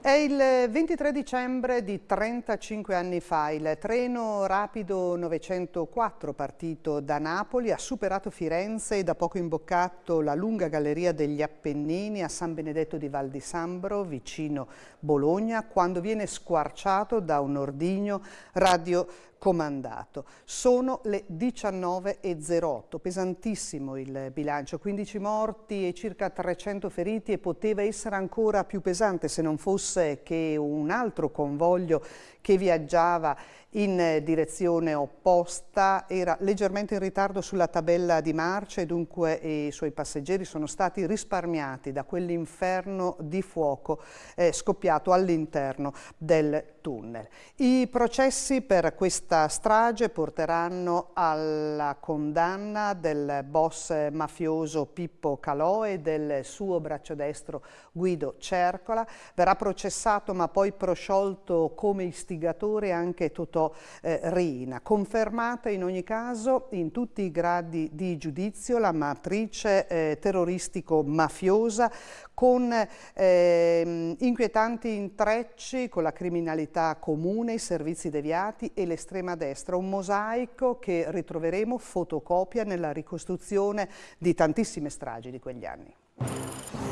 È il 23 dicembre di 35 anni fa il treno rapido 904 partito da Napoli ha superato Firenze e da poco imboccato la lunga galleria degli Appennini a San Benedetto di Val di Sambro vicino Bologna quando viene squarciato da un ordigno radiocomandato. Sono le 19.08, pesantissimo il bilancio, 15 morti e circa 300 feriti e poteva essere ancora più pesante se non fosse che un altro convoglio che viaggiava in direzione opposta era leggermente in ritardo sulla tabella di marcia e dunque i suoi passeggeri sono stati risparmiati da quell'inferno di fuoco eh, scoppiato all'interno del tunnel. I processi per questa strage porteranno alla condanna del boss mafioso Pippo Calò e del suo braccio destro Guido Cercola. Verrà processato ma poi prosciolto come istigatore anche Totò eh, Rina. Confermata in ogni caso in tutti i gradi di giudizio la matrice eh, terroristico-mafiosa con eh, inquietanti intrecci con la criminalità comune, i servizi deviati e l'estrema destra, un mosaico che ritroveremo fotocopia nella ricostruzione di tantissime stragi di quegli anni.